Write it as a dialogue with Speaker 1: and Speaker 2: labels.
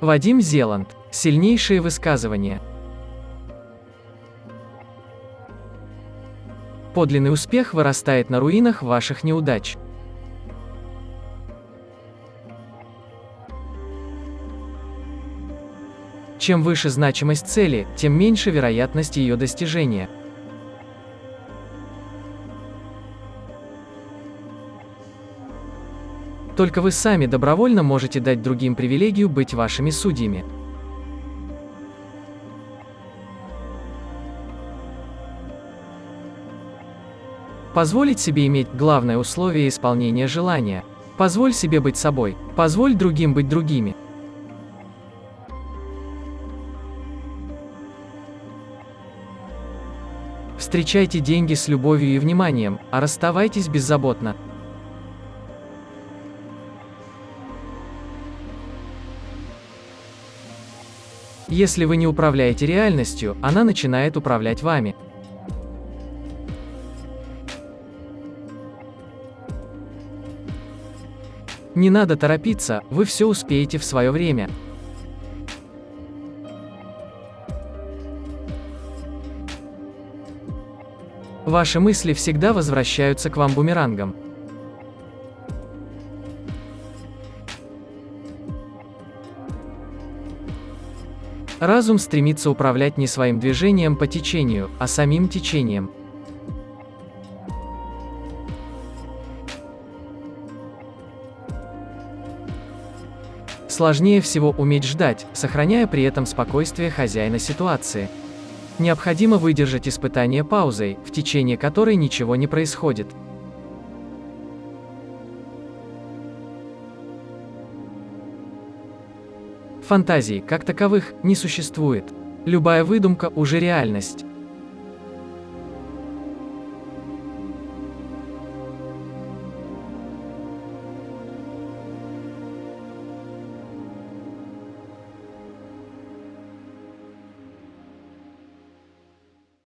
Speaker 1: Вадим Зеланд. Сильнейшие высказывания. Подлинный успех вырастает на руинах ваших неудач. Чем выше значимость цели, тем меньше вероятность ее достижения. Только вы сами добровольно можете дать другим привилегию быть вашими судьями. Позволить себе иметь главное условие исполнения желания. Позволь себе быть собой, позволь другим быть другими. Встречайте деньги с любовью и вниманием, а расставайтесь беззаботно. Если вы не управляете реальностью, она начинает управлять вами. Не надо торопиться, вы все успеете в свое время. Ваши мысли всегда возвращаются к вам бумерангом. Разум стремится управлять не своим движением по течению, а самим течением. Сложнее всего уметь ждать, сохраняя при этом спокойствие хозяина ситуации. Необходимо выдержать испытание паузой, в течение которой ничего не происходит. Фантазий, как таковых, не существует. Любая выдумка уже реальность.